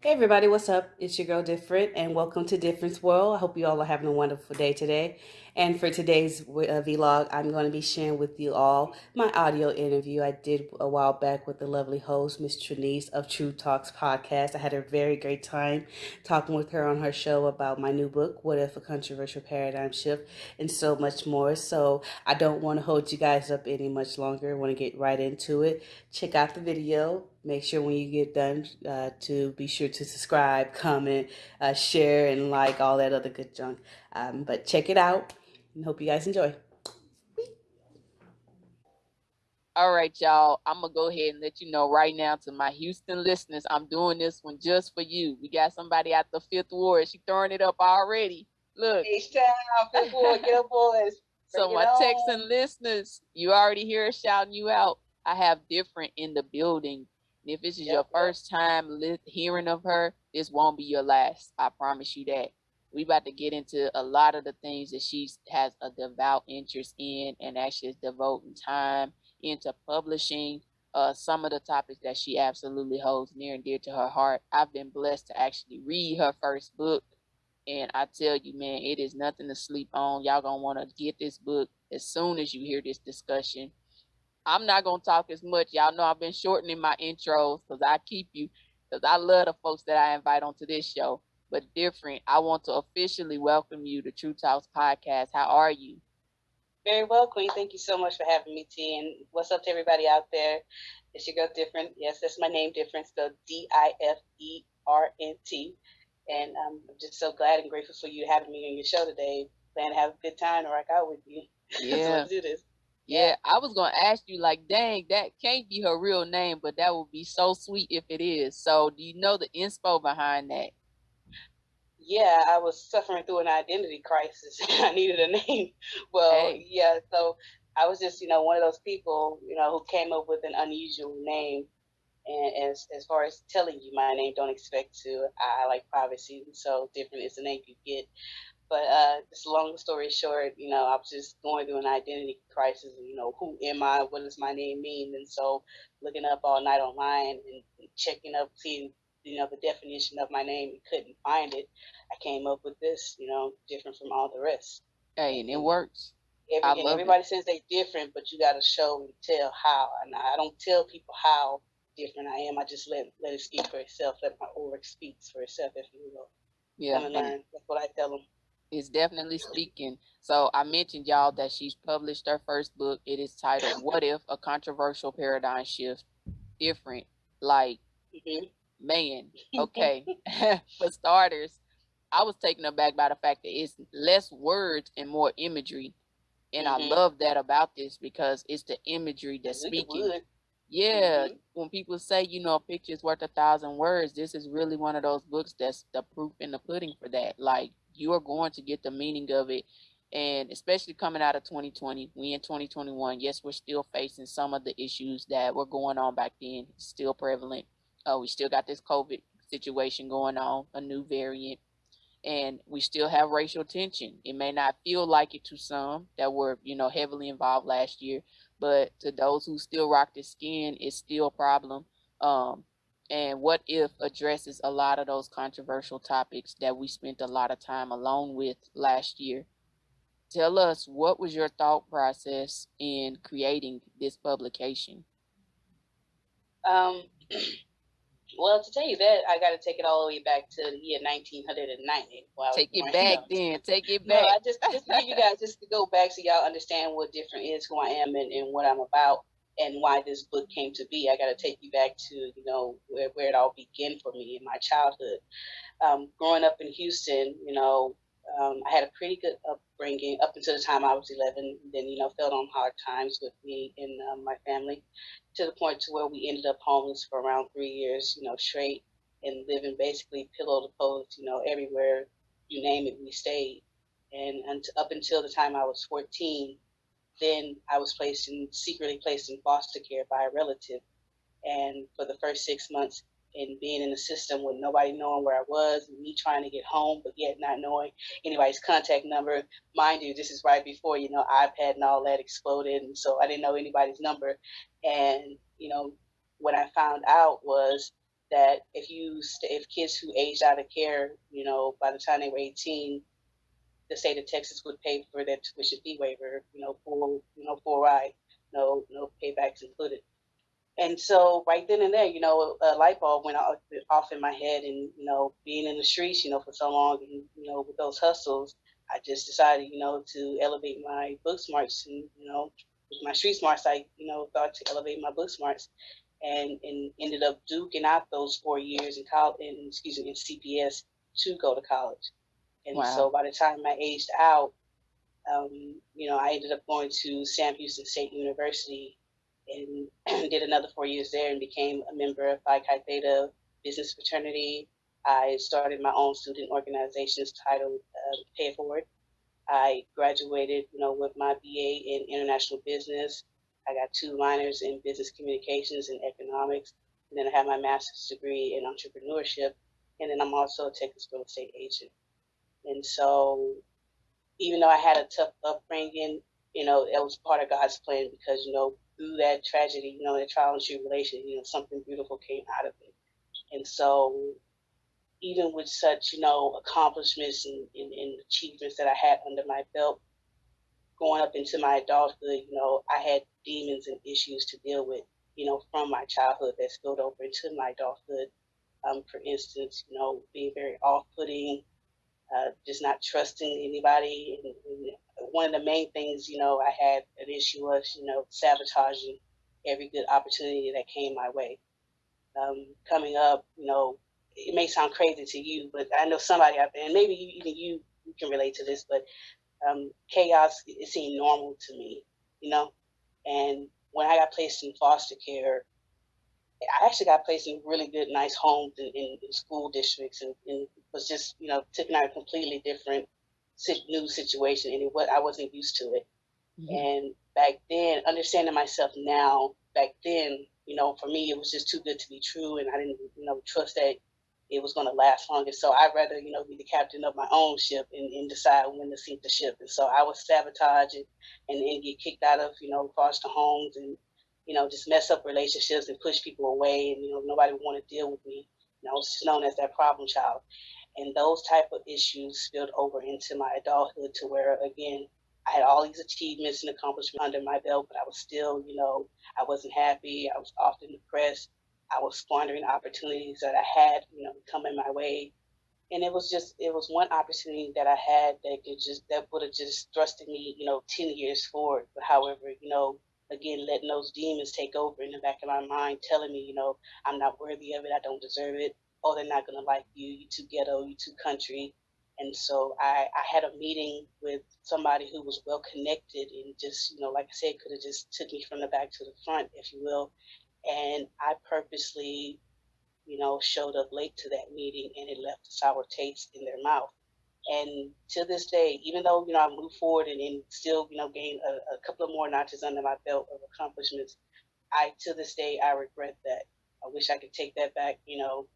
Hey everybody, what's up? It's your girl Different, and welcome to Difference World. I hope you all are having a wonderful day today. And for today's uh, vlog, I'm going to be sharing with you all my audio interview I did a while back with the lovely host, Miss Trinice of True Talks podcast. I had a very great time talking with her on her show about my new book, What If a Controversial Paradigm Shift, and so much more. So I don't want to hold you guys up any much longer. I want to get right into it. Check out the video make sure when you get done uh, to be sure to subscribe, comment, uh, share, and like all that other good junk. Um, but check it out and hope you guys enjoy. All right, y'all. I'm gonna go ahead and let you know right now to my Houston listeners, I'm doing this one just for you. We got somebody at the fifth ward. She throwing it up already. Look. Hey, shout out, fifth ward, get up, boys. so my Texan listeners, you already hear her shouting you out. I have different in the building if this is yep, your first time li- hearing of her, this won't be your last. I promise you that. We about to get into a lot of the things that she has a devout interest in and actually is devoting time into publishing uh, some of the topics that she absolutely holds near and dear to her heart. I've been blessed to actually read her first book. And I tell you, man, it is nothing to sleep on. Y'all gonna want to get this book as soon as you hear this discussion. I'm not gonna talk as much. Y'all know I've been shortening my intros because I keep you because I love the folks that I invite onto this show. But different, I want to officially welcome you to True Talks podcast. How are you? Very well, Queen. Thank you so much for having me, T. And what's up to everybody out there? It's your girl Different. Yes, that's my name, Different. So D I F E R N T. And um, I'm just so glad and grateful for you having me on your show today. Plan to have a good time and rock out with you. Yeah. so do this. Yeah, I was gonna ask you like, dang, that can't be her real name, but that would be so sweet if it is. So, do you know the inspo behind that? Yeah, I was suffering through an identity crisis. I needed a name. Well, hey. yeah, so I was just, you know, one of those people, you know, who came up with an unusual name. And as as far as telling you my name, don't expect to. I, I like privacy, so different is the name you get. But uh, just long story short, you know, I was just going through an identity crisis. You know, who am I? What does my name mean? And so, looking up all night online and checking up, seeing you know the definition of my name, and couldn't find it. I came up with this. You know, different from all the rest. Hey, and it works. Every, everybody it. says they're different, but you got to show and tell how. And I don't tell people how different I am. I just let let it speak for itself. Let my aura speaks for itself, if you will. Yeah. And. That's what I tell them is definitely speaking. So I mentioned y'all that she's published her first book. It is titled "What If: A Controversial Paradigm Shift." Different, like mm-hmm. Man. Okay, for starters, I was taken aback by the fact that it's less words and more imagery, and mm-hmm. I love that about this because it's the imagery that's speaking. Yeah, mm-hmm. when people say, you know, a picture is worth a thousand words, this is really one of those books that's the proof in the pudding for that. Like you are going to get the meaning of it. And especially coming out of 2020, we in 2021, yes, we're still facing some of the issues that were going on back then, still prevalent. Uh, we still got this COVID situation going on, a new variant, and we still have racial tension. It may not feel like it to some that were, you know, heavily involved last year, but to those who still rock the skin, it's still a problem. Um, and what if addresses a lot of those controversial topics that we spent a lot of time alone with last year tell us what was your thought process in creating this publication um, well to tell you that i got to take it all the way back to the year 1990 take it back then take it back no, I just, just give you guys just to go back so y'all understand what different is who i am and, and what i'm about and why this book came to be. I got to take you back to you know where, where it all began for me in my childhood. Um, growing up in Houston, you know, um, I had a pretty good upbringing up until the time I was 11. Then you know, fell on hard times with me and um, my family, to the point to where we ended up homeless for around three years. You know, straight and living basically pillow to post. You know, everywhere you name it, we stayed. And, and up until the time I was 14, then I was placed in secretly placed in foster care by a relative. And for the first six months, and being in the system with nobody knowing where I was, me trying to get home, but yet not knowing anybody's contact number. Mind you, this is right before you know iPad and all that exploded, and so I didn't know anybody's number. And you know, what I found out was that if you if kids who aged out of care, you know, by the time they were 18, the state of Texas would pay for their tuition fee waiver, you know, full, you know, full ride, no no paybacks included. And so right then and there, you know, a light bulb went off, in my head, and you know, being in the streets, you know, for so long, and you know, with those hustles, I just decided, you know, to elevate my book smarts, and you know, with my street smarts, I, you know, thought to elevate my book smarts, and and ended up duking out those four years in college, in excuse me, in CPS to go to college. And Wow. so by the time I aged out, um, you know, I ended up going to Sam Houston State University and did another four years there and became a member of Phi Chi Theta Business Fraternity. I started my own student organizations titled uh, Pay It Forward. I graduated, you know, with my BA in international business. I got two minors in business communications and economics, and then I have my master's degree in entrepreneurship, and then I'm also a Texas real estate agent. And so, even though I had a tough upbringing, you know, it was part of God's plan because, you know, through that tragedy, you know, that trial and tribulation, you know, something beautiful came out of it. And so, even with such, you know, accomplishments and, and, and achievements that I had under my belt, going up into my adulthood, you know, I had demons and issues to deal with, you know, from my childhood that spilled over into my adulthood. Um, for instance, you know, being very off-putting, uh, just not trusting anybody. And, and one of the main things, you know, I had an issue was, you know, sabotaging every good opportunity that came my way. Um, coming up, you know, it may sound crazy to you, but I know somebody out there, and maybe you, even you, you can relate to this, but um, chaos it seemed normal to me, you know. And when I got placed in foster care, I actually got placed in really good, nice homes in, in, in school districts, and, and was just, you know, taking out a completely different new situation, and it, what I wasn't used to it. Mhm. And back then, understanding myself now, back then, you know, for me, it was just too good to be true, and I didn't, you know, trust that it was going to last long. And so I'd rather, you know, be the captain of my own ship and, and decide when to sink the ship. And so I was sabotaging and, and get kicked out of, you know, foster homes and, you know, just mess up relationships and push people away. And, you know, nobody would want to deal with me. And I was just known as that problem child. And those type of issues spilled over into my adulthood to where, again, I had all these achievements and accomplishments under my belt, but I was still, you know, I wasn't happy. I was often depressed. I was squandering opportunities that I had, you know, coming my way. And it was just, it was one opportunity that I had that could just, that would have just thrusted me, you know, 10 years forward. But however, you know, again, letting those demons take over in the back of my mind, telling me, you know, I'm not worthy of it. I don't deserve it. Oh, they're not going to like you. You too ghetto. You too country. And so I, I had a meeting with somebody who was well connected and just, you know, like I said, could have just took me from the back to the front, if you will. And I purposely, you know, showed up late to that meeting and it left a sour taste in their mouth. And to this day, even though, you know, I moved forward and, and still, you know, gained a, a couple of more notches under my belt of accomplishments, I, to this day, I regret that. I wish I could take that back. You know,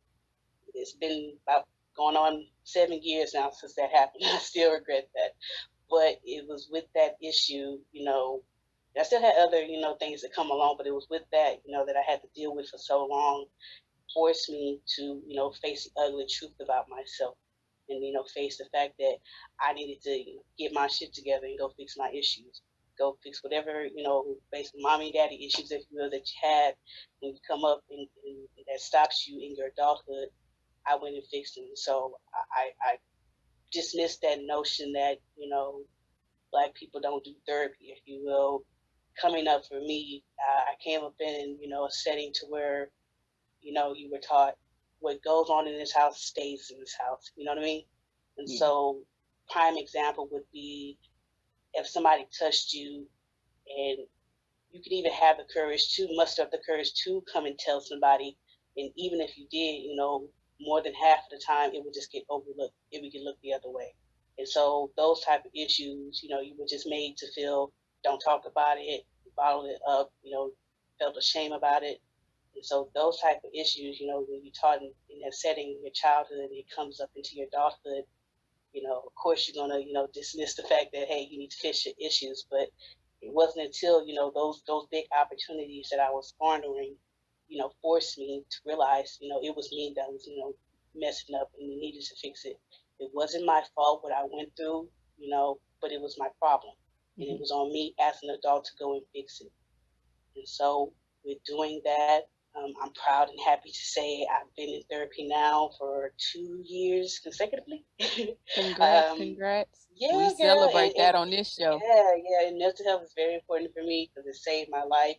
it's been about going on seven years now since that happened. I still regret that. But it was with that issue, you know, I still had other, you know, things that come along, but it was with that, you know, that I had to deal with for so long, forced me to, you know, face the ugly truth about myself and, you know, face the fact that I needed to get my shit together and go fix my issues. Go fix whatever, you know, basically mommy and daddy issues, if you will, that you had when you come up and, and that stops you in your adulthood. I went and fixed them. So I, I dismissed that notion that, you know, black people don't do therapy, if you will. Coming up for me, I came up in, you know, a setting to where, you know, you were taught what goes on in this house stays in this house. You know what I mean? And Yeah. so, prime example would be if somebody touched you and you could even have the courage to muster up the courage to come and tell somebody. And even if you did, you know, more than half of the time it would just get overlooked. It would get looked the other way. And so those type of issues, you know, you were just made to feel don't talk about it, bottle it up, you know, felt ashamed about it. And so those type of issues, you know, when you're taught in, in that setting in your childhood it comes up into your adulthood, you know, of course you're gonna, you know, dismiss the fact that hey, you need to fix your issues. But it wasn't until, you know, those those big opportunities that I was squandering, you know, forced me to realize, you know, it was me that was, you know, messing up and needed to fix it. It wasn't my fault what I went through, you know, but it was my problem. And it mm-hmm. was on me as an adult to go and fix it. And so with doing that, um, I'm proud and happy to say I've been in therapy now for two years consecutively. Congrats! um, congrats! Yeah, we celebrate and, that and, on this show. Yeah, yeah. And mental health is very important for me because it saved my life,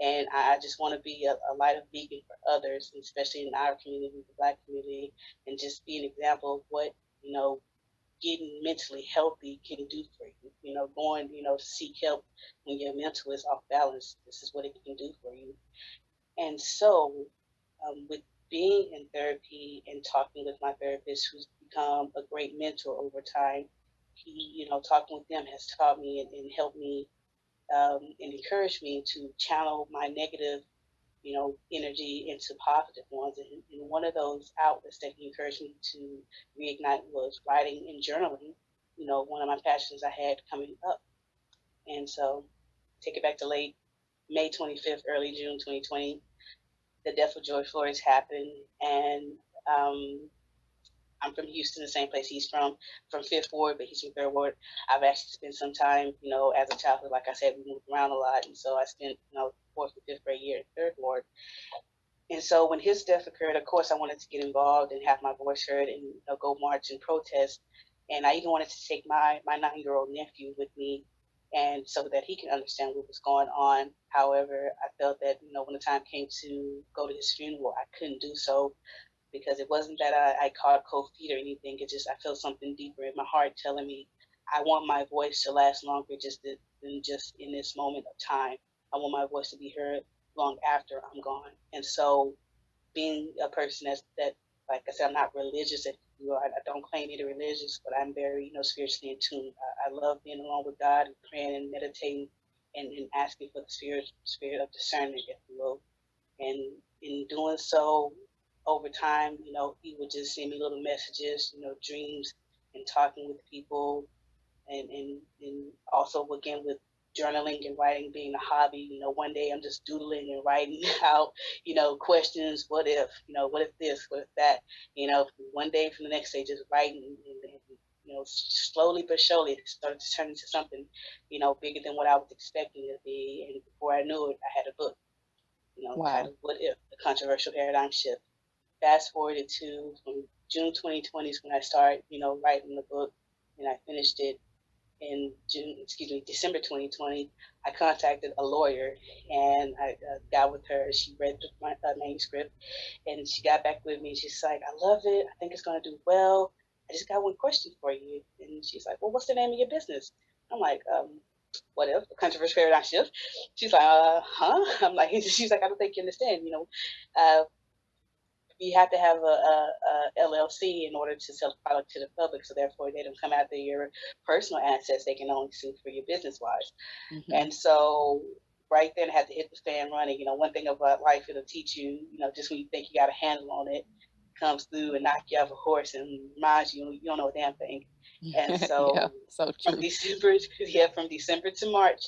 and I, I just want to be a, a, light of beacon for others, especially in our community, the Black community, and just be an example of what you know getting mentally healthy can do for you. You know, going, you know, to seek help when your mental is off balance. This is what it can do for you. And so, um, with being in therapy and talking with my therapist, who's become a great mentor over time, he, you know, talking with them has taught me and, and helped me um, and encouraged me to channel my negative, you know, energy into positive ones. And, and one of those outlets that he encouraged me to reignite was writing and journaling. You know, one of my passions I had coming up. And so, take it back to late May 25th, early June 2020 the death of George Floyd happened, and um, I'm from Houston, the same place he's from, from Fifth Ward, but he's from Third Ward. I've actually spent some time, you know, as a child, like I said, we moved around a lot, and so I spent, you know, fourth and fifth grade year in Third Ward. And so when his death occurred, of course, I wanted to get involved and have my voice heard and you know, go march and protest. And I even wanted to take my my nine year old nephew with me and so that he can understand what was going on. However, I felt that you know when the time came to go to his funeral, I couldn't do so because it wasn't that I, I caught cold feet or anything. It just I felt something deeper in my heart telling me I want my voice to last longer just than just in this moment of time. I want my voice to be heard long after I'm gone. And so, being a person that's that like I said, I'm not religious. If you know, I, I don't claim be religious, but I'm very, you know, spiritually in tune. I, I love being alone with God and praying and meditating and, and asking for the spirit, spirit of discernment, if you will. And in doing so, over time, you know, he would just send me little messages, you know, dreams and talking with people and, and, and also again with journaling and writing being a hobby. You know, one day I'm just doodling and writing out, you know, questions. What if, you know, what if this, what if that? You know, one day from the next day, just writing and, and you know, slowly but surely it started to turn into something, you know, bigger than what I was expecting it to be. And before I knew it, I had a book, you know, wow. titled What If? The Controversial Paradigm Shift. Fast forwarded to from June 2020 is when I started, you know, writing the book and I finished it in June, excuse me, December 2020, I contacted a lawyer and I uh, got with her. She read my, uh, manuscript and she got back with me. She's like, I love it. I think it's going to do well. I just got one question for you. And she's like, Well, what's the name of your business? I'm like, um, what if controversial paradigm shift? She's like, uh, huh? I'm like, she's like, I don't think you understand. You know, uh, you have to have a, a, a, LLC in order to sell the product to the public. So therefore, they don't come after your personal assets. They can only sue for your business wise. Mm-hmm. And so right then, I had to hit the fan running. You know, one thing about life, it'll teach you. You know, just when you think you got a handle on it, comes through and knock you off a horse and reminds you you don't know a damn thing. And so, yeah, so from December, yeah, from December to March,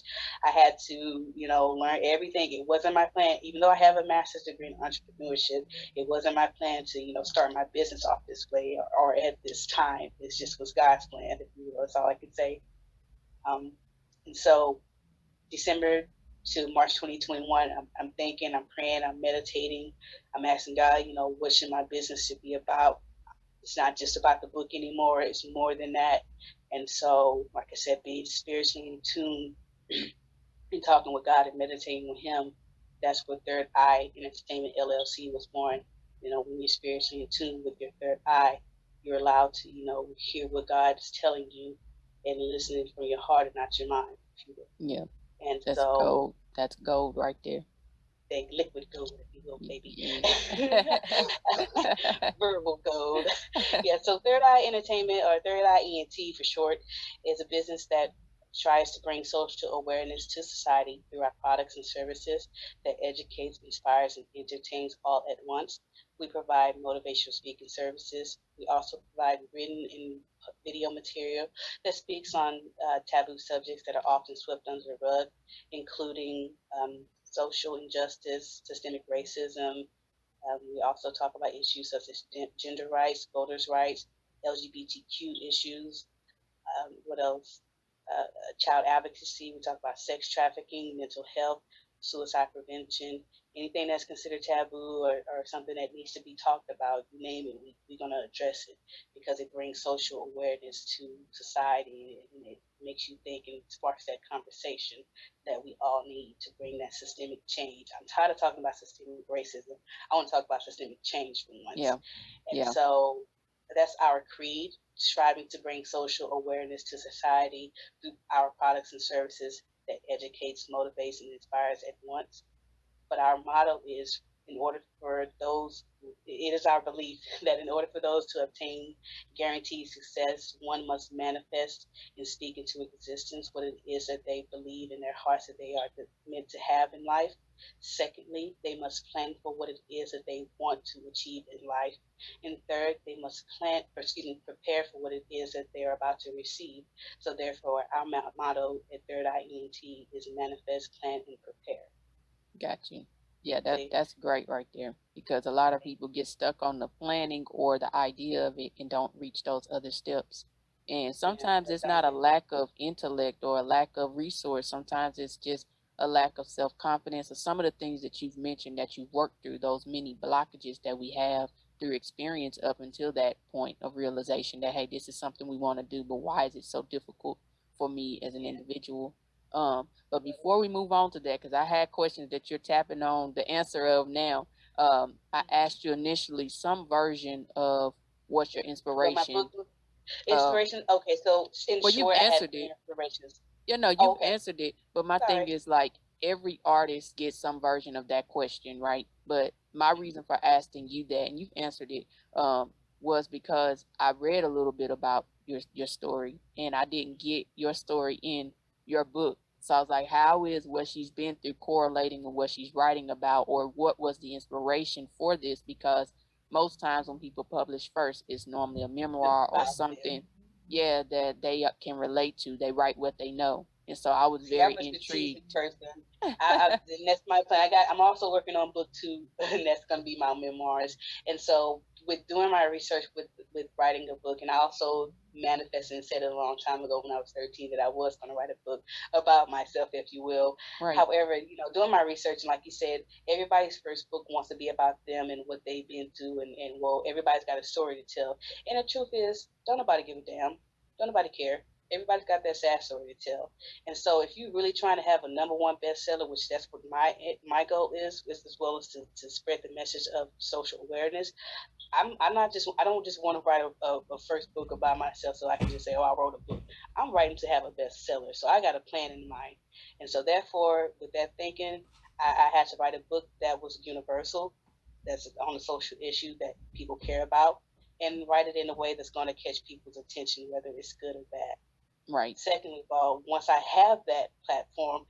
I had to, you know, learn everything. It wasn't my plan, even though I have a master's degree in entrepreneurship. It wasn't my plan to, you know, start my business off this way or, or at this time. It just was God's plan. If you will, that's all I could say. Um, and so, December to March 2021, I'm, I'm thinking, I'm praying, I'm meditating, I'm asking God, you know, what should my business should be about? It's not just about the book anymore. It's more than that. And so, like I said, being spiritually in tune and talking with God and meditating with Him, that's what Third Eye Entertainment LLC was born. You know, when you're spiritually in tune with your third eye, you're allowed to, you know, hear what God is telling you and listening from your heart and not your mind. Yeah. And that's so gold. That's gold right there. Liquid gold, if you will, baby. Verbal gold. yeah. So Third Eye Entertainment, or Third Eye ENT for short, is a business that tries to bring social awareness to society through our products and services that educates, inspires, and entertains all at once. We provide motivational speaking services. We also provide written and video material that speaks on uh, taboo subjects that are often swept under the rug, including um, social injustice, systemic racism. Um, we also talk about issues such as gender rights, voters' rights, LGBTQ issues. Um, what else? Uh, child advocacy. We talk about sex trafficking, mental health, suicide prevention, anything that's considered taboo or, or something that needs to be talked about, you name it, we, we're going to address it because it brings social awareness to society and it makes you think and sparks that conversation that we all need to bring that systemic change. I'm tired of talking about systemic racism. I want to talk about systemic change for once. Yeah. And yeah. so that's our creed, striving to bring social awareness to society through our products and services that educates, motivates, and inspires at once but our motto is in order for those, it is our belief that in order for those to obtain guaranteed success, one must manifest and speak into existence what it is that they believe in their hearts that they are meant to have in life. Secondly, they must plan for what it is that they want to achieve in life. And third, they must plan, or excuse me, prepare for what it is that they're about to receive. So therefore, our motto at Third Eye is manifest, plan, and prepare. Got you. Yeah, that that's great right there because a lot of people get stuck on the planning or the idea of it and don't reach those other steps. And sometimes it's not a lack of intellect or a lack of resource. Sometimes it's just a lack of self confidence or some of the things that you've mentioned that you've worked through, those many blockages that we have through experience up until that point of realization that, hey, this is something we want to do, but why is it so difficult for me as an individual? Um, but before we move on to that, because I had questions that you're tapping on the answer of now, um, I asked you initially some version of what's your inspiration. Inspiration. Uh, okay, so in well, you answered it. Inspirations. You know, you okay. answered it. But my Sorry. thing is like every artist gets some version of that question, right? But my reason for asking you that, and you've answered it, um, was because I read a little bit about your your story, and I didn't get your story in your book. So I was like, how is what she's been through correlating with what she's writing about, or what was the inspiration for this? Because most times when people publish first, it's normally a memoir or something, yeah, that they uh, can relate to. They write what they know, and so I was very yeah, intrigued. Person. I, I, and that's my plan. I got. I'm also working on book two, and that's going to be my memoirs. And so with doing my research with with writing a book, and I also manifested and said it a long time ago when I was 13 that I was going to write a book about myself, if you will. Right. However, you know, doing my research, and like you said, everybody's first book wants to be about them and what they've been through, and, and well, everybody's got a story to tell. And the truth is, don't nobody give a damn. Don't nobody care. Everybody's got their sad story to tell. And so if you're really trying to have a number one bestseller, which that's what my my goal is, is as well as to, to spread the message of social awareness, I'm, I'm not just I don't just want to write a, a, a, first book about myself so I can just say oh I wrote a book. I'm writing to have a bestseller, so I got a plan in mind, and so therefore with that thinking, I, I had to write a book that was universal, that's on a social issue that people care about, and write it in a way that's going to catch people's attention, whether it's good or bad. Right. Second of all, once I have that platform,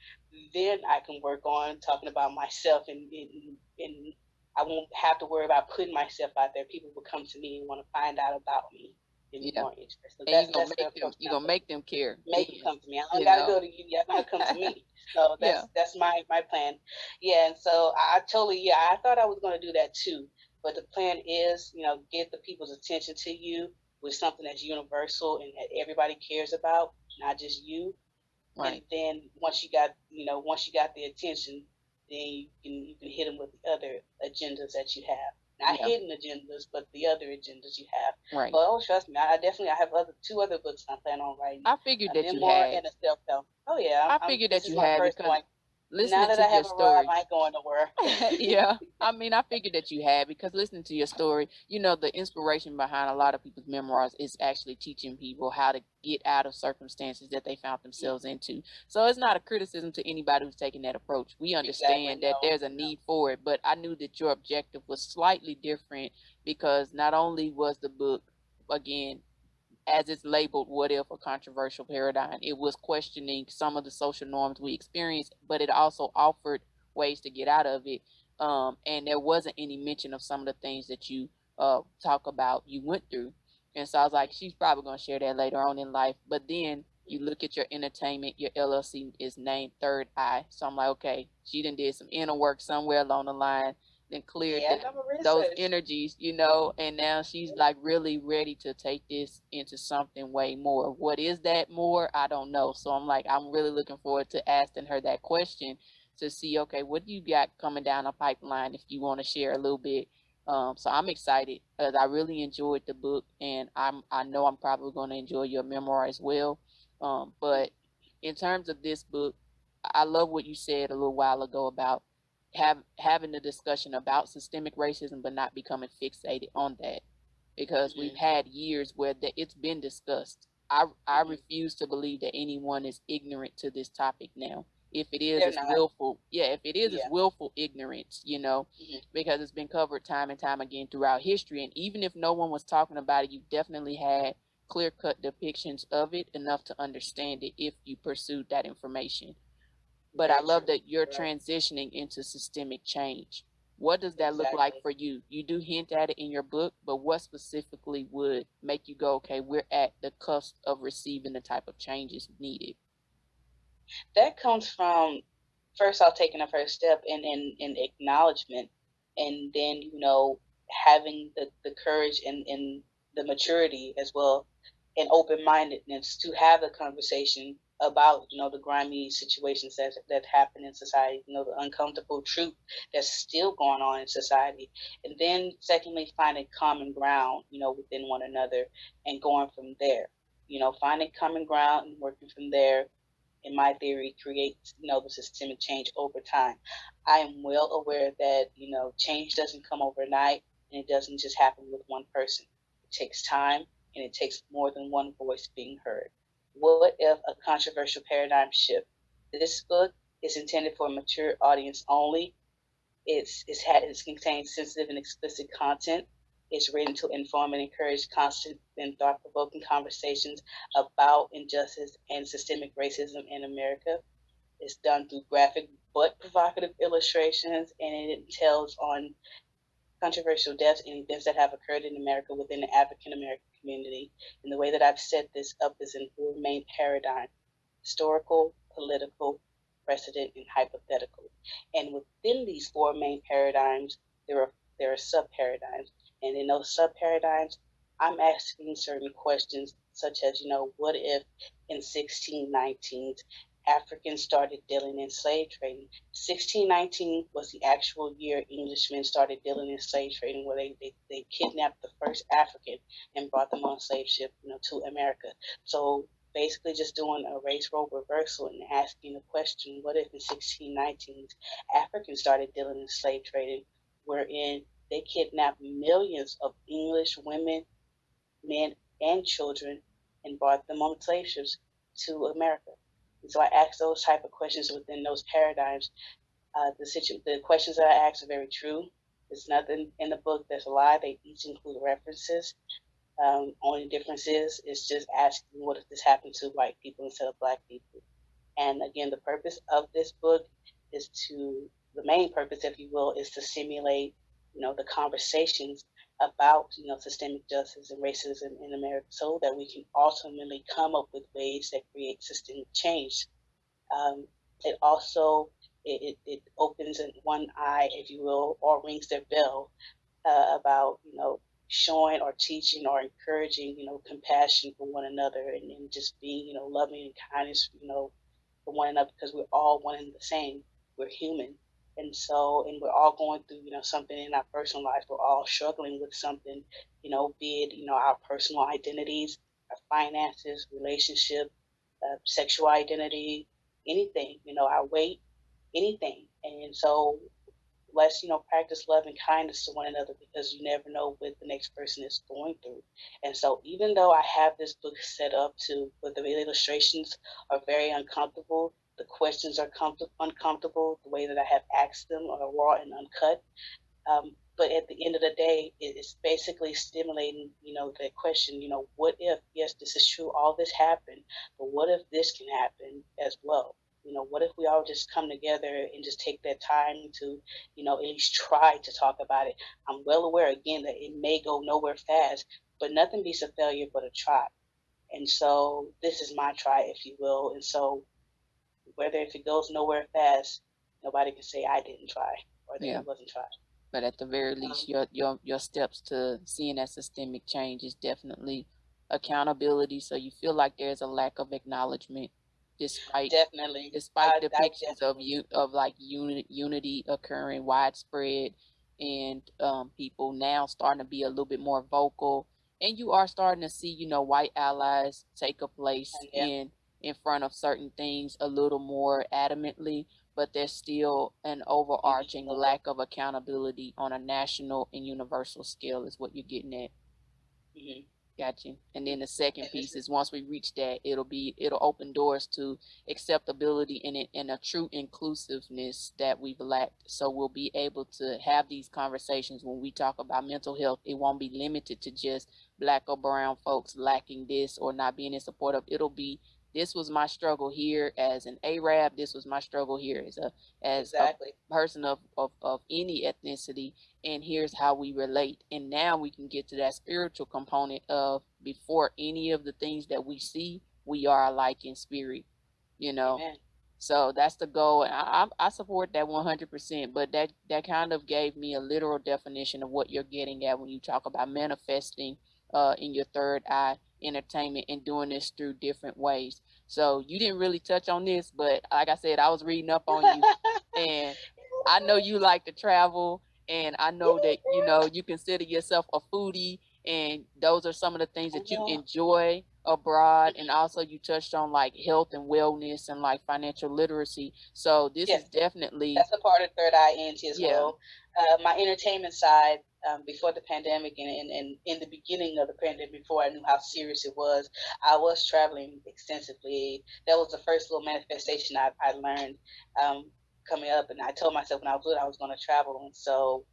then I can work on talking about myself and, and, and I won't have to worry about putting myself out there. People will come to me and want to find out about me. And yeah. more So and you're gonna make them. You're gonna make them care. Make them come to me. I don't gotta know? go to you. You're gonna come to me. So that's yeah. that's my my plan. Yeah, and so I totally yeah. I thought I was gonna do that too, but the plan is you know get the people's attention to you with something that's universal and that everybody cares about, not just you. Right. And then once you got you know once you got the attention, then you can you can hit them with the other agendas that you have. Not yeah. hidden agendas, but the other agendas you have. Right. But oh, trust me, I, definitely I have other two other books I plan on writing. I figured that you had. And a self help. Oh yeah. I figured that you had because one listening now that to I have your story, I ain't going nowhere. yeah, I mean, I figured that you had because listening to your story, you know, the inspiration behind a lot of people's memoirs is actually teaching people how to get out of circumstances that they found themselves into. So it's not a criticism to anybody who's taking that approach. We understand exactly, that no, there's a need no. for it, but I knew that your objective was slightly different because not only was the book again as it's labeled, what if a controversial paradigm? It was questioning some of the social norms we experienced but it also offered ways to get out of it. Um, and there wasn't any mention of some of the things that you uh, talk about you went through. And so I was like, she's probably going to share that later on in life. But then you look at your entertainment, your LLC is named Third Eye. So I'm like, okay, she done did some inner work somewhere along the line, then cleared Yeah, that, those energies, you know, and now she's like really ready to take this into something way more. What is that more? I don't know. So I'm like, I'm really looking forward to asking her that question to see, okay, what do you got coming down the pipeline if you want to share a little bit. Um, so I'm excited because I really enjoyed the book and I'm I know I'm probably going to enjoy your memoir as well. Um, but in terms of this book, I love what you said a little while ago about have having the discussion about systemic racism but not becoming fixated on that because we've Mhm. had years where that it's been discussed. I I Mhm. refuse to believe that anyone is ignorant to this topic now. If it is, it's willful. Yeah, if it is, Yeah. it's willful ignorance. You know, Mhm. because it's been covered time and time again throughout history. And even if no one was talking about it, you definitely had clear cut depictions of it enough to understand it if you pursued that information. But I love that you're transitioning into systemic change. What does that look like for you? You do hint at it in your book, but what specifically would make you go, okay, we're at the cusp of receiving the type of changes needed? That comes from first off taking the first step in, in, in acknowledgement and then, you know, having the, the courage and, and the maturity as well and open mindedness to have a conversation about, you know, the grimy situations that that happen in society, you know, the uncomfortable truth that's still going on in society. And then secondly, finding common ground, you know, within one another and going from there. You know, finding common ground and working from there in my theory, creates you know the systemic change over time. I am well aware that you know change doesn't come overnight, and it doesn't just happen with one person. It takes time, and it takes more than one voice being heard. What if a controversial paradigm shift? This book is intended for a mature audience only. It's it's had it contains sensitive and explicit content. It's written to inform and encourage constant and thought provoking conversations about injustice and systemic racism in America. It's done through graphic but provocative illustrations, and it tells on controversial deaths and events that have occurred in America within the African American community. And the way that I've set this up is in four main paradigms historical, political, precedent, and hypothetical. And within these four main paradigms, there are there are sub paradigms. And in those sub paradigms, I'm asking certain questions such as, you know, what if in 1619 Africans started dealing in slave trading? 1619 was the actual year Englishmen started dealing in slave trading, where they, they, they kidnapped the first African and brought them on a slave ship, you know, to America. So basically just doing a race role reversal and asking the question, what if in 1619 Africans started dealing in slave trading, wherein they kidnapped millions of English women, men, and children and brought them on slave ships to America. And so I ask those type of questions within those paradigms. Uh, the situ- the questions that I ask are very true. There's nothing in the book that's a lie. They each include references. Um, only difference is it's just asking what if this happened to white people instead of black people. And again, the purpose of this book is to the main purpose, if you will, is to simulate, you know, the conversations about, you know, systemic justice and racism in America so that we can ultimately come up with ways that create systemic change. Um, it also it, it, opens one eye, if you will, or rings their bell uh, about, you know, showing or teaching or encouraging, you know, compassion for one another and, and just being, you know, loving and kindness, you know, for one another because we're all one and the same. We're human. And so, and we're all going through, you know, something in our personal lives. We're all struggling with something, you know, be it, you know, our personal identities, our finances, relationship, uh, sexual identity, anything, you know, our weight, anything. And so let's, you know, practice love and kindness to one another because you never know what the next person is going through. And so even though I have this book set up to where the illustrations are very uncomfortable, the questions are comfort- uncomfortable, the way that I have asked them are raw and uncut. Um, but at the end of the day, it's basically stimulating, you know, the question, you know, what if, yes, this is true, all this happened, but what if this can happen as well? You know, what if we all just come together and just take that time to, you know, at least try to talk about it? I'm well aware again that it may go nowhere fast, but nothing beats a failure but a try. And so this is my try, if you will. And so whether if it goes nowhere fast, nobody can say I didn't try or that yeah. it wasn't tried. But at the very least, um, your your your steps to seeing that systemic change is definitely accountability. So you feel like there's a lack of acknowledgement despite definitely despite I, depictions I of you of like unit unity occurring widespread and um, people now starting to be a little bit more vocal and you are starting to see you know white allies take a place yeah. in in front of certain things a little more adamantly but there's still an overarching lack of accountability on a national and universal scale is what you're getting at mm-hmm. Gotcha. And then the second piece is once we reach that, it'll be it'll open doors to acceptability and it and a true inclusiveness that we've lacked. So we'll be able to have these conversations when we talk about mental health. It won't be limited to just black or brown folks lacking this or not being in support of. It'll be this was my struggle here as an Arab. This was my struggle here as a as exactly. a person of, of, of any ethnicity. And here's how we relate. And now we can get to that spiritual component of before any of the things that we see, we are alike in spirit. You know. Amen. So that's the goal. And I, I, support that 100%. But that, that kind of gave me a literal definition of what you're getting at when you talk about manifesting uh, in your third eye entertainment and doing this through different ways. So you didn't really touch on this, but like I said, I was reading up on you and I know you like to travel and I know that, you know, you consider yourself a foodie and those are some of the things that you enjoy abroad and also you touched on like health and wellness and like financial literacy so this yes. is definitely that's a part of third eye nt as yeah. well uh, my entertainment side um, before the pandemic and, and, and in the beginning of the pandemic, before I knew how serious it was, I was traveling extensively. That was the first little manifestation I, I learned um, coming up. And I told myself when I was little, I was going to travel. And so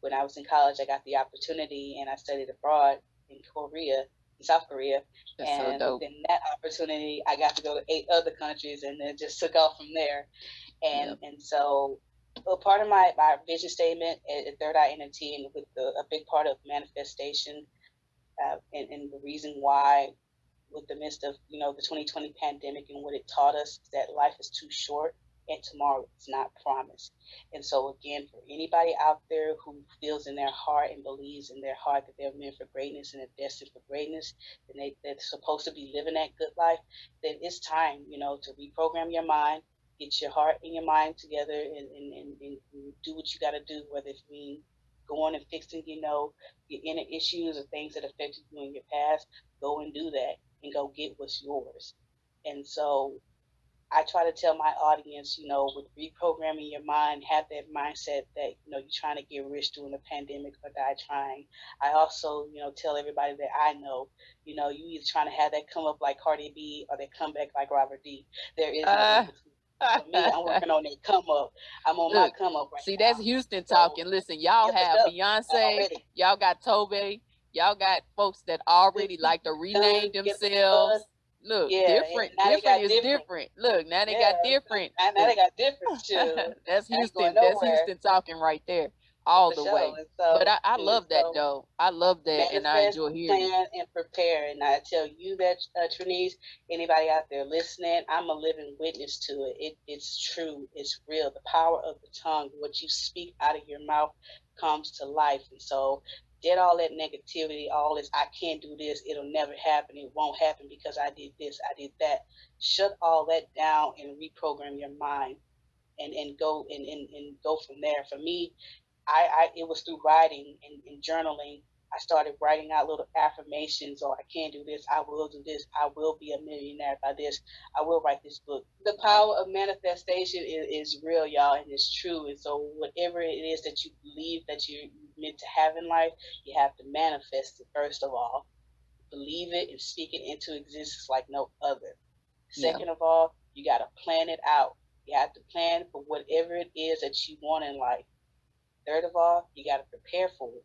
when I was in college, I got the opportunity and I studied abroad in Korea, in South Korea. That's and so then that opportunity, I got to go to eight other countries and then just took off from there. And, yep. and so well, part of my, my vision statement at Third Eye ENT and with the, a big part of manifestation uh, and, and the reason why with the midst of, you know, the 2020 pandemic and what it taught us that life is too short and tomorrow is not promised. And so again, for anybody out there who feels in their heart and believes in their heart that they're meant for greatness and they're destined for greatness, and they, they're supposed to be living that good life, then it's time, you know, to reprogram your mind, get your heart and your mind together and, and, and, and do what you got to do, whether it means going and fixing, you know, your inner issues or things that affected you in your past, go and do that and go get what's yours. And so I try to tell my audience, you know, with reprogramming your mind, have that mindset that, you know, you're trying to get rich during the pandemic or die trying. I also, you know, tell everybody that I know, you know, you either trying to have that come up like Cardi B or that come back like Robert D. There is uh. no for me, I'm working on that come up. I'm on Look, my come up right See, now. that's Houston talking. So, Listen, y'all have Beyonce, y'all got Toby, y'all got folks that already like to rename themselves. Look, yeah, different, different is different. different. Look, now they yeah. got different. Now, now they got different too. that's Houston. That's Houston talking right there all the, way. So, but I, I love that so, though. I love that, and I enjoy hearing. Plan and prepare, and I tell you that, uh, Trinice, anybody out there listening, I'm a living witness to it. it. It's true. It's real. The power of the tongue, what you speak out of your mouth, comes to life, and so. Get all that negativity, all this, I can't do this, it'll never happen, it won't happen because I did this, I did that. Shut all that down and reprogram your mind and, and go and, and, and go from there. For me, I, I it was through writing and, and journaling. I started writing out little affirmations or I can do this, I will do this, I will be a millionaire by this, I will write this book. The power of manifestation is, is real, y'all, and it's true. And so whatever it is that you believe that you're meant to have in life, you have to manifest it first of all. Believe it and speak it into existence like no other. Second yeah. of all, you gotta plan it out. You have to plan for whatever it is that you want in life third of all, you got to prepare for it.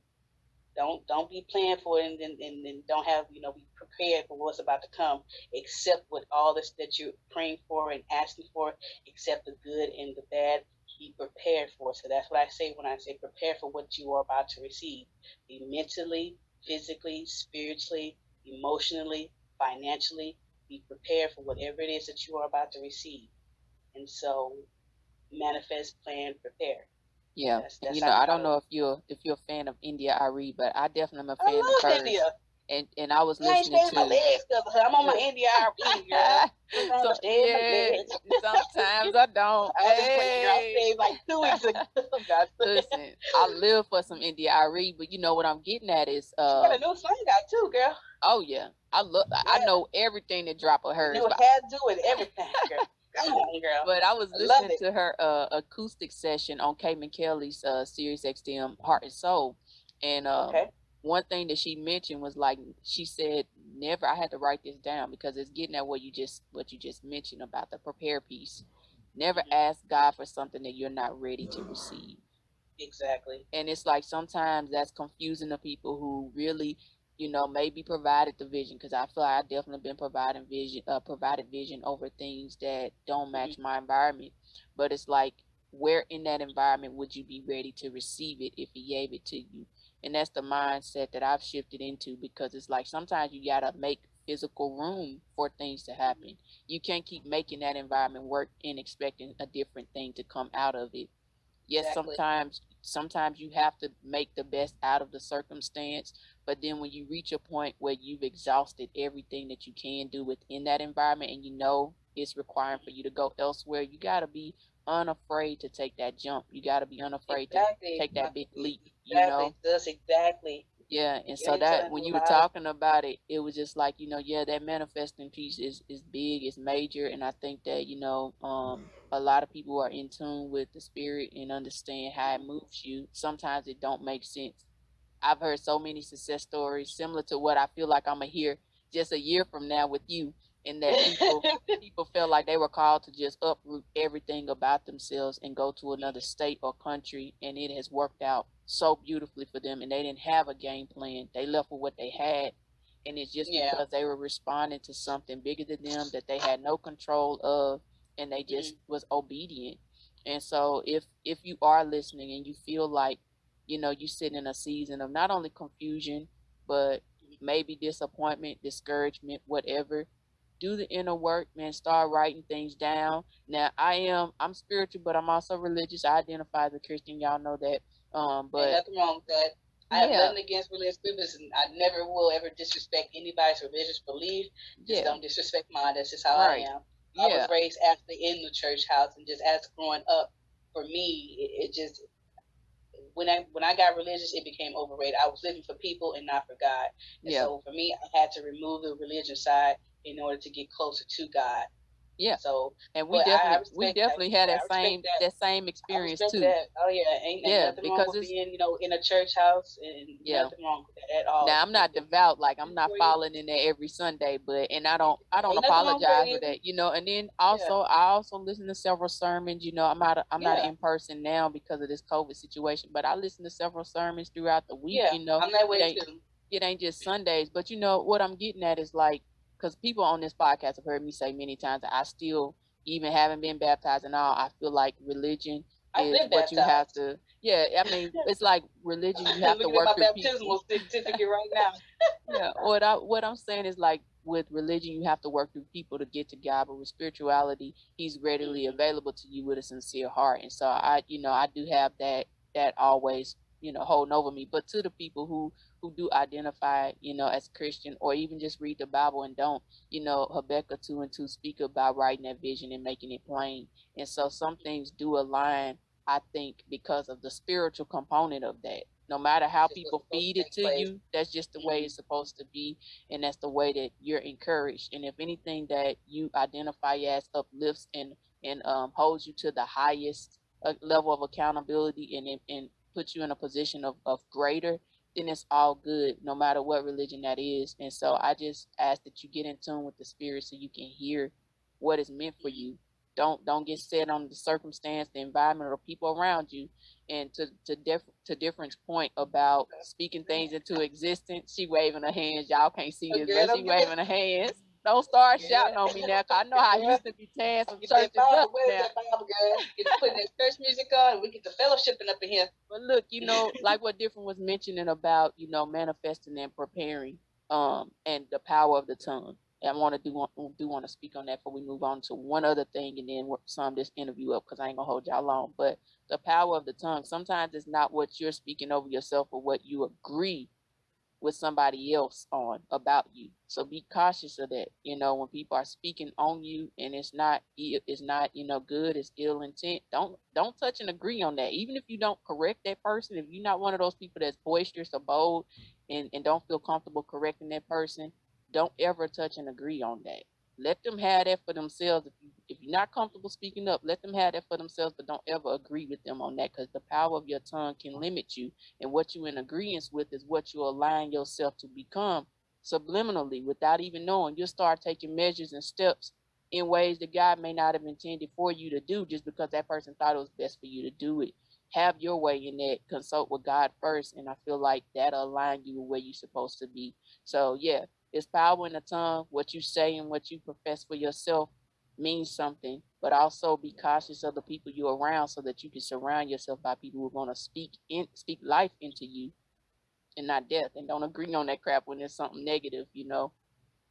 Don't don't be planning for it and, and, and, don't have you know be prepared for what's about to come. Accept what all this that you're praying for and asking for. Accept the good and the bad. Be prepared for. So that's what I say when I say prepare for what you are about to receive. Be mentally, physically, spiritually, emotionally, financially. Be prepared for whatever it is that you are about to receive. And so, manifest, plan, prepare. Yeah, that's you know, I don't know if you're if you're a fan of India India.Arie, but I definitely am a fan I love of hers. India. And and I was you listening to. My legs I'm on my India.Arie, girl. so, yeah, sometimes I don't. I hey. I like two weeks ago. Listen, I live for some India India.Arie, but you know what I'm getting at is uh. She got a new song out too, girl. Oh yeah, I look. Yeah. I know everything that drop of hers. You had to do with everything, girl. Girl. But I was listening I to her uh, acoustic session on Kay Kelly's uh, Sirius XM Heart and Soul, and uh, okay. one thing that she mentioned was like she said, "Never." I had to write this down because it's getting at what you just what you just mentioned about the prepare piece. Never mm-hmm. ask God for something that you're not ready to receive. Exactly. And it's like sometimes that's confusing to people who really you know, maybe provided the vision because I feel like I've definitely been providing vision, uh, provided vision over things that don't match mm-hmm. my environment. But it's like, where in that environment would you be ready to receive it if he gave it to you? And that's the mindset that I've shifted into because it's like sometimes you gotta make physical room for things to happen. You can't keep making that environment work and expecting a different thing to come out of it. Yes, exactly. sometimes sometimes you have to make the best out of the circumstance, but then when you reach a point where you've exhausted everything that you can do within that environment and you know it's requiring for you to go elsewhere, you got to be unafraid to take that jump. You got to be unafraid exactly. to take that big leap, you exactly. know? That's exactly. Yeah, and so that when you were talking about it, it was just like, you know, yeah, that manifesting piece is is big, it's major, and I think that, you know, um a lot of people are in tune with the spirit and understand how it moves you. Sometimes it don't make sense I've heard so many success stories similar to what I feel like I'm gonna hear just a year from now with you, and that people people felt like they were called to just uproot everything about themselves and go to another state or country, and it has worked out so beautifully for them, and they didn't have a game plan. They left with what they had, and it's just yeah. because they were responding to something bigger than them that they had no control of, and they just mm-hmm. was obedient. And so, if if you are listening and you feel like you know, you sit in a season of not only confusion, but maybe disappointment, discouragement, whatever. Do the inner work, man. Start writing things down. Now, I am I'm spiritual, but I'm also religious. I identify as a Christian. Y'all know that. Um, but nothing wrong with that. I yeah. have nothing against religious people, and I never will ever disrespect anybody's religious belief. Just yeah. don't disrespect mine. That's just how right. I am. I was raised actually in the church house, and just as growing up, for me, it, it just when I when I got religious, it became overrated. I was living for people and not for God. And yeah. so for me, I had to remove the religion side in order to get closer to God. Yeah. So and we definitely we definitely that. had that same that. that. same experience too. That. Oh yeah, ain't, ain't yeah, because with being you know in a church house and yeah. nothing wrong with that at all. Now I'm not devout, like I'm not following in there every Sunday, but and I don't I don't ain't apologize for that, you know. And then also yeah. I also listen to several sermons. You know, I'm not I'm yeah. not in person now because of this COVID situation, but I listen to several sermons throughout the week. Yeah, you know, I'm that way too. It ain't just Sundays, but you know what I'm getting at is like because people on this podcast have heard me say many times that I still, even haven't been baptized and all, I feel like religion I've is what baptized. you have to. Yeah, I mean, it's like religion. You have to work my through baptismal people. certificate right now. yeah, what I what I'm saying is like with religion, you have to work through people to get to God, but with spirituality, He's readily mm-hmm. available to you with a sincere heart. And so I, you know, I do have that that always, you know, holding over me. But to the people who who do identify, you know, as Christian or even just read the Bible and don't, you know, Habakkuk 2 and 2 speak about writing that vision and making it plain. And so some things do align, I think, because of the spiritual component of that. No matter how people feed it to you, that's just the way mm-hmm. it's supposed to be. And that's the way that you're encouraged. And if anything that you identify as uplifts and, and um, holds you to the highest uh, level of accountability and, and puts you in a position of, of greater, then it's all good, no matter what religion that is. And so I just ask that you get in tune with the spirit so you can hear what is meant for you. Don't don't get set on the circumstance, the environment, or people around you. And to to diff to difference point about speaking things into existence, she waving her hands. Y'all can't see this, but she waving her hands. Don't start shouting on me now, cause I know how I used to be tearing some churches up now. Bible, girl? Get putting that church music on, we get the fellowshipping up in here. But look, you know, like what different was mentioning about, you know, manifesting and preparing, um, and the power of the tongue. And I want to do want do want to speak on that before we move on to one other thing, and then sum this interview up because I ain't gonna hold y'all long. But the power of the tongue. Sometimes it's not what you're speaking over yourself or what you agree with somebody else on about you. So be cautious of that. You know, when people are speaking on you and it's not it's not, you know, good, it's ill intent, don't don't touch and agree on that. Even if you don't correct that person, if you're not one of those people that's boisterous or bold and, and don't feel comfortable correcting that person, don't ever touch and agree on that. Let them have that for themselves. If you if you're not comfortable speaking up, let them have that for themselves, but don't ever agree with them on that because the power of your tongue can limit you. And what you're in agreement with is what you align yourself to become subliminally without even knowing. You'll start taking measures and steps in ways that God may not have intended for you to do just because that person thought it was best for you to do it. Have your way in that, consult with God first, and I feel like that'll align you where you're supposed to be. So yeah, it's power in the tongue. What you say and what you profess for yourself means something, but also be cautious of the people you're around so that you can surround yourself by people who are going to speak in speak life into you and not death. And don't agree on that crap when there's something negative, you know.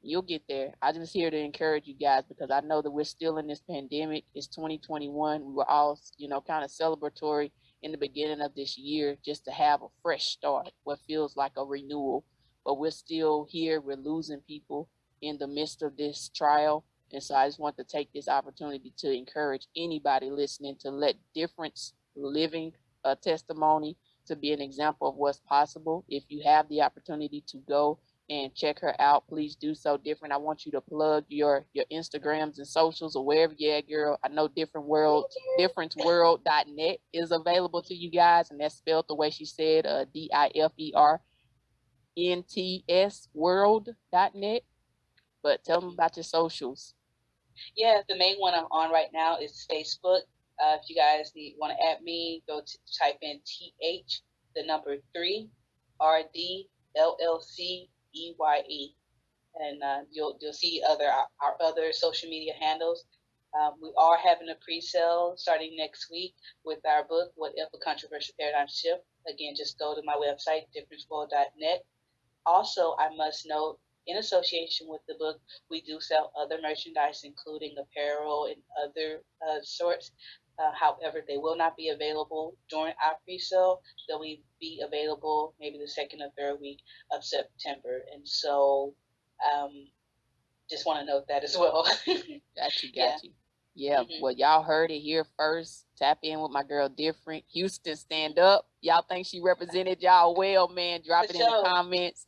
You'll get there. I just here to encourage you guys because I know that we're still in this pandemic. It's 2021. We were all, you know, kind of celebratory in the beginning of this year just to have a fresh start, what feels like a renewal but we're still here. We're losing people in the midst of this trial. And so I just want to take this opportunity to encourage anybody listening to let difference living a testimony to be an example of what's possible. If you have the opportunity to go and check her out, please do so. Different. I want you to plug your your Instagrams and socials or wherever at, girl. I know different world, differenceworld.net is available to you guys, and that's spelled the way she said, uh, D I F E R ntsworld.net. But tell them about your socials. Yeah, the main one I'm on right now is Facebook. Uh, if you guys need want to add me, go to type in th the number three r d l l c e y e, and uh, you'll you'll see other our, our other social media handles. Um, we are having a pre-sale starting next week with our book, What If a Controversial Paradigm Shift. Again, just go to my website, differenceworld.net also, I must note, in association with the book, we do sell other merchandise, including apparel and other uh, sorts. Uh, however, they will not be available during our pre-sale. They'll be available maybe the second or third week of September. And so, um, just want to note that as well. got you, got yeah. you. Yeah, mm-hmm. well, y'all heard it here first. Tap in with my girl, Different Houston. Stand up. Y'all think she represented y'all well, man? Drop For it sure. in the comments.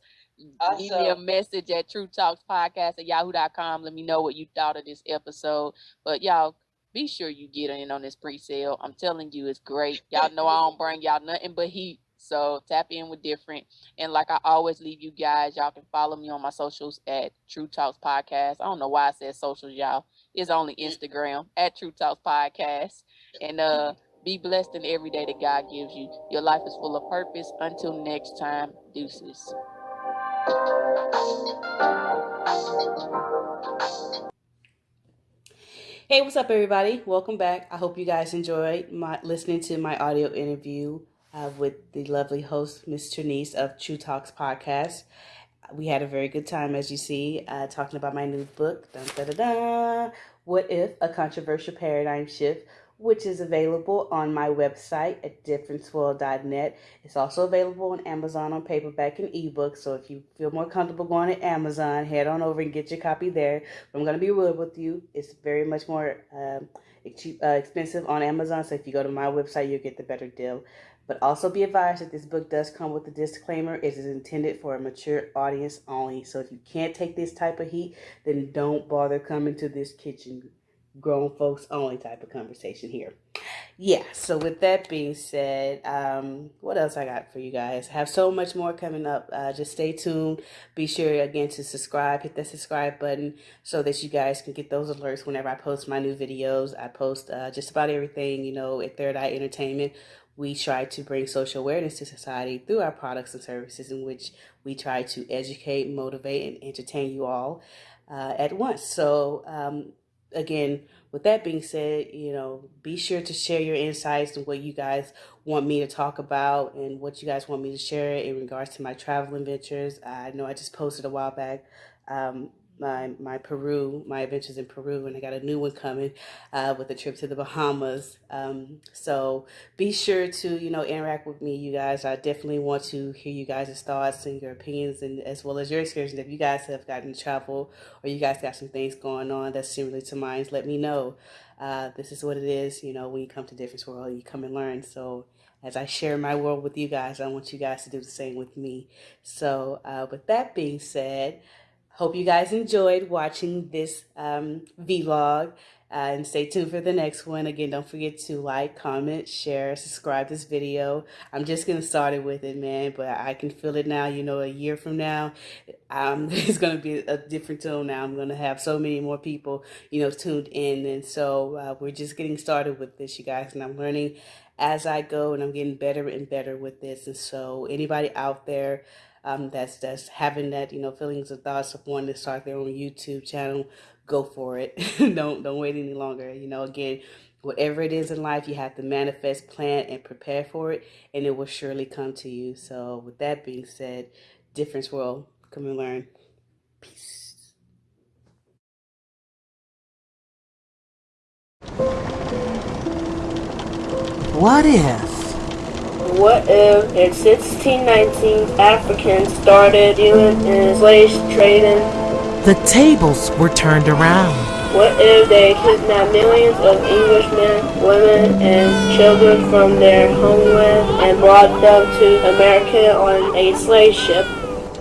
Awesome. Leave me a message at True Talks Podcast at yahoo.com. Let me know what you thought of this episode. But y'all, be sure you get in on this pre-sale. I'm telling you, it's great. Y'all know I don't bring y'all nothing but heat. So tap in with different. And like I always leave you guys, y'all can follow me on my socials at True Talks Podcast. I don't know why I said socials, y'all. It's only Instagram at True Talks Podcast. And uh be blessed in every day that God gives you. Your life is full of purpose. Until next time, deuces. Hey, what's up, everybody? Welcome back. I hope you guys enjoyed my listening to my audio interview uh, with the lovely host, Miss Trinice of True Talks Podcast. We had a very good time, as you see, uh, talking about my new book, dun, da, da, da, What If? A Controversial Paradigm Shift which is available on my website at differenceworld.net. It's also available on Amazon on paperback and ebook. So if you feel more comfortable going to Amazon, head on over and get your copy there. But I'm going to be real with you. It's very much more um, uh, expensive on Amazon. So if you go to my website, you'll get the better deal. But also be advised that this book does come with a disclaimer. It is intended for a mature audience only. So if you can't take this type of heat, then don't bother coming to this kitchen grown folks only type of conversation here. yeah, so with that being said, um, what else I got for you guys? I have so much more coming up. Uh, just stay tuned. Be sure again to subscribe, hit that subscribe button so that you guys can get those alerts whenever I post my new videos. I post uh, just about everything, you know, at Third Eye Entertainment. We try to bring social awareness to society through our products and services, in which we try to educate, motivate, and entertain you all uh, at once. So, um, again, with that being said, you know, be sure to share your insights and what you guys want me to talk about and what you guys want me to share in regards to my travel adventures. I know I just posted a while back um, my my Peru, my adventures in Peru, and I got a new one coming uh, with a trip to the Bahamas. Um, so be sure to you know interact with me, you guys. I definitely want to hear you guys' thoughts and your opinions, and as well as your experience. If you guys have gotten to travel or you guys got some things going on that's similar to mine, let me know. Uh, this is what it is. You know, when you come to Difference World, you come and learn. So as I share my world with you guys, I want you guys to do the same with me. So uh, with that being said. Hope you guys enjoyed watching this um, vlog. Uh, and stay tuned for the next one. Again, don't forget to like, comment, share, subscribe this video. I'm just getting started with it, man, but I can feel it now. You know, a year from now, um, it's going to be a different tone now. I'm going to have so many more people, you know, tuned in. And so uh, we're just getting started with this, you guys. And I'm learning as I go, and I'm getting better and better with this. And so anybody out there, um, that's that's having that you know feelings and thoughts of wanting to start their own YouTube channel, go for it. don't don't wait any longer. You know, again, whatever it is in life, you have to manifest, plan, and prepare for it, and it will surely come to you. So, with that being said, difference world, come and learn. Peace. What if? What if in 1619 Africans started dealing in slave trading? The tables were turned around. What if they kidnapped millions of Englishmen, women, and children from their homeland and brought them to America on a slave ship?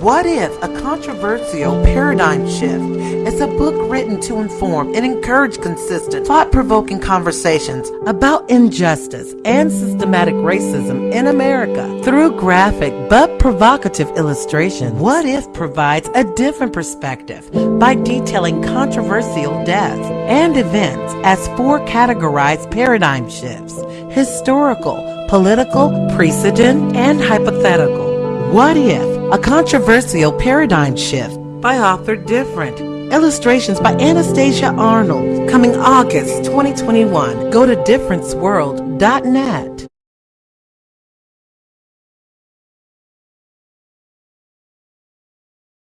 What if a controversial paradigm shift is a book written to inform and encourage consistent, thought provoking conversations about injustice and systematic racism in America through graphic but provocative illustration? What if provides a different perspective by detailing controversial deaths and events as four categorized paradigm shifts historical, political, precedent, and hypothetical? What if a controversial paradigm shift by author Different. Illustrations by Anastasia Arnold. Coming August 2021. Go to differenceworld.net.